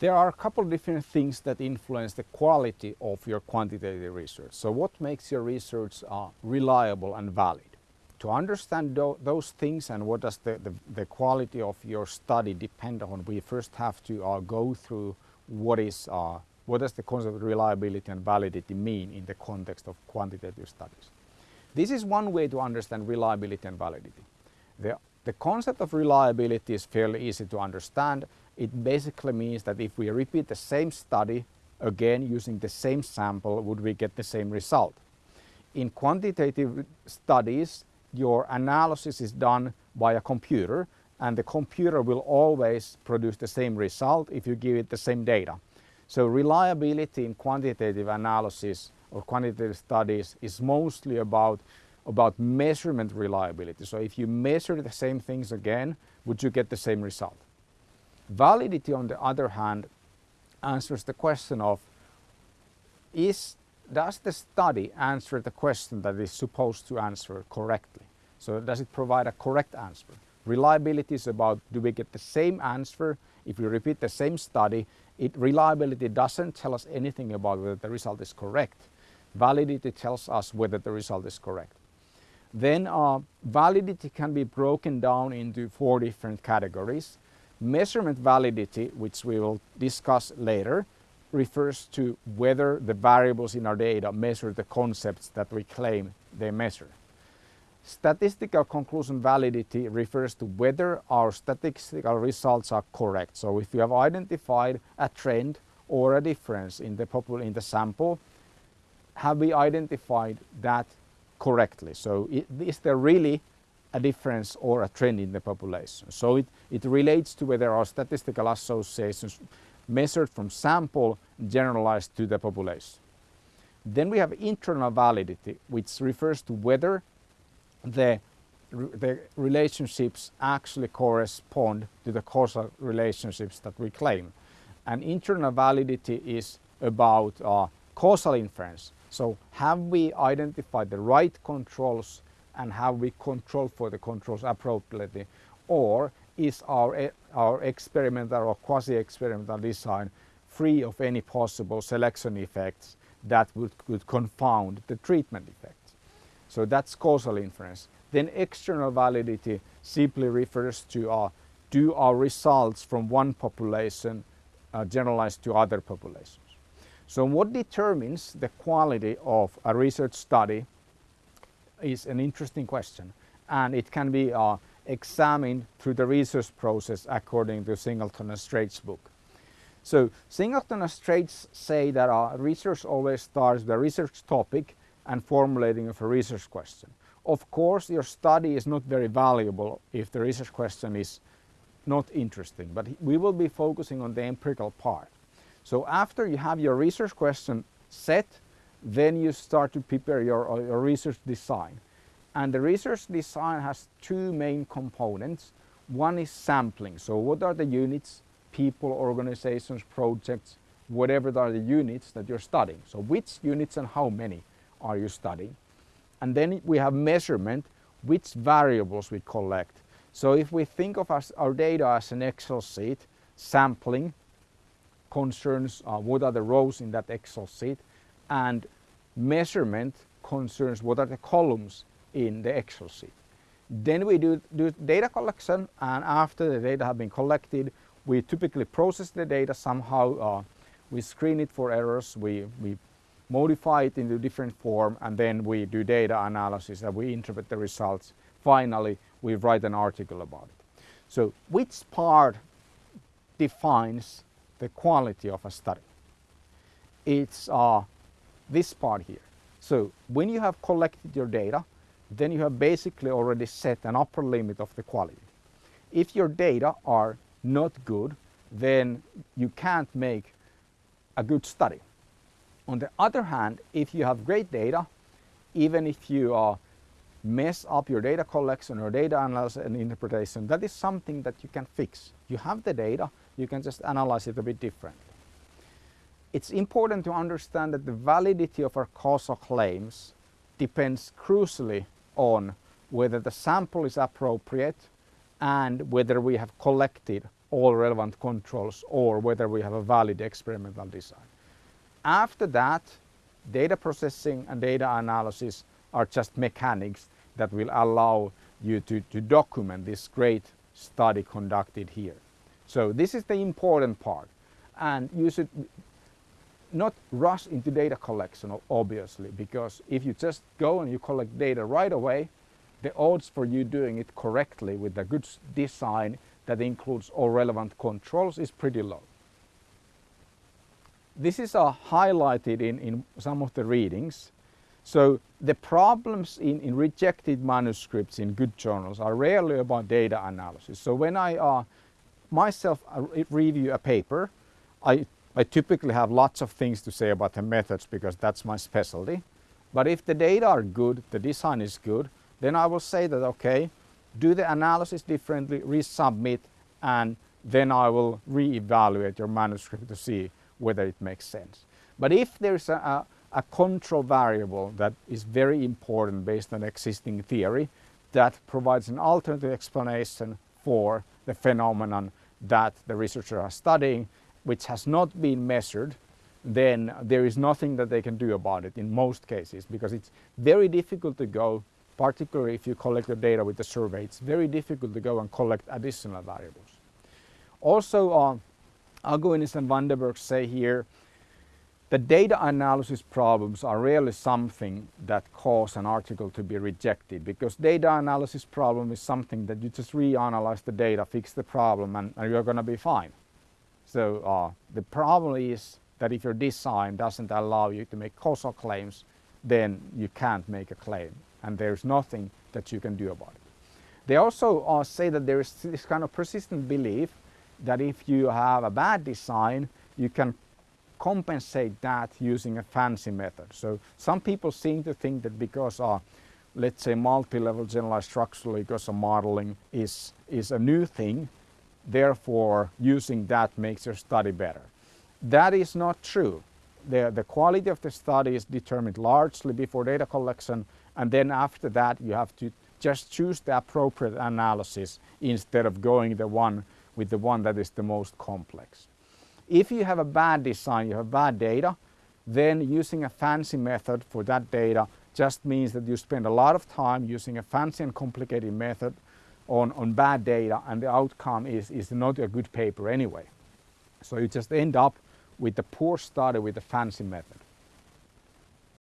There are a couple of different things that influence the quality of your quantitative research. So what makes your research uh, reliable and valid? To understand those things and what does the, the, the, quality of your study depend on, we first have to uh, go through what is uh, what does the concept of reliability and validity mean in the context of quantitative studies. This is one way to understand reliability and validity. The, the concept of reliability is fairly easy to understand it basically means that if we repeat the same study again using the same sample, would we get the same result? In quantitative studies, your analysis is done by a computer and the computer will always produce the same result if you give it the same data. So reliability in quantitative analysis or quantitative studies is mostly about, about measurement reliability. So if you measure the same things again, would you get the same result? Validity, on the other hand, answers the question of is, does the study answer the question that is supposed to answer correctly? So does it provide a correct answer? Reliability is about do we get the same answer if we repeat the same study. It, reliability doesn't tell us anything about whether the result is correct. Validity tells us whether the result is correct. Then uh, validity can be broken down into four different categories. Measurement validity, which we will discuss later, refers to whether the variables in our data measure the concepts that we claim they measure. Statistical conclusion validity refers to whether our statistical results are correct. So if you have identified a trend or a difference in the, in the sample, have we identified that correctly? So is there really a difference or a trend in the population. So it, it relates to whether our statistical associations measured from sample generalized to the population. Then we have internal validity, which refers to whether the, the relationships actually correspond to the causal relationships that we claim. And internal validity is about uh, causal inference. So have we identified the right controls and how we control for the controls appropriately or is our, our experimental or quasi-experimental design free of any possible selection effects that would, could confound the treatment effects. So that's causal inference. Then external validity simply refers to uh, do our results from one population uh, generalize to other populations. So what determines the quality of a research study is an interesting question and it can be uh, examined through the research process according to Singleton and Straits' book. So Singleton and Straits say that our research always starts with a research topic and formulating of a research question. Of course your study is not very valuable if the research question is not interesting but we will be focusing on the empirical part. So after you have your research question set then you start to prepare your, uh, your research design. And the research design has two main components. One is sampling. So what are the units, people, organizations, projects, whatever are the units that you're studying. So which units and how many are you studying? And then we have measurement, which variables we collect. So if we think of our data as an Excel sheet, sampling concerns uh, what are the rows in that Excel sheet and measurement concerns what are the columns in the Excel sheet. Then we do, do data collection and after the data have been collected we typically process the data somehow, uh, we screen it for errors, we, we modify it into different form and then we do data analysis and we interpret the results. Finally, we write an article about it. So which part defines the quality of a study? It's uh, this part here. So when you have collected your data, then you have basically already set an upper limit of the quality. If your data are not good, then you can't make a good study. On the other hand, if you have great data, even if you uh, mess up your data collection or data analysis and interpretation, that is something that you can fix. You have the data, you can just analyze it a bit differently it's important to understand that the validity of our causal claims depends crucially on whether the sample is appropriate and whether we have collected all relevant controls or whether we have a valid experimental design. After that, data processing and data analysis are just mechanics that will allow you to, to document this great study conducted here. So this is the important part and you should not rush into data collection obviously because if you just go and you collect data right away the odds for you doing it correctly with a good design that includes all relevant controls is pretty low. This is uh, highlighted in, in some of the readings. So the problems in, in rejected manuscripts in good journals are rarely about data analysis. So when I uh, myself uh, review a paper, I, I typically have lots of things to say about the methods because that's my specialty. But if the data are good, the design is good, then I will say that, okay, do the analysis differently, resubmit, and then I will re-evaluate your manuscript to see whether it makes sense. But if there's a, a, a control variable that is very important based on existing theory that provides an alternative explanation for the phenomenon that the researchers are studying, which has not been measured, then there is nothing that they can do about it in most cases because it's very difficult to go particularly if you collect the data with the survey, it's very difficult to go and collect additional variables. Also, uh, Aguinis and Vandenberg say here, the data analysis problems are really something that cause an article to be rejected because data analysis problem is something that you just reanalyze the data, fix the problem and, and you're going to be fine. So uh, the problem is that if your design doesn't allow you to make causal claims, then you can't make a claim and there's nothing that you can do about it. They also uh, say that there is this kind of persistent belief that if you have a bad design, you can compensate that using a fancy method. So some people seem to think that because uh, let's say multi-level generalized structural equation modeling is, is a new thing, therefore using that makes your study better. That is not true. The, the quality of the study is determined largely before data collection and then after that you have to just choose the appropriate analysis instead of going the one with the one that is the most complex. If you have a bad design, you have bad data, then using a fancy method for that data just means that you spend a lot of time using a fancy and complicated method on, on bad data and the outcome is, is not a good paper anyway. So you just end up with a poor study with a fancy method.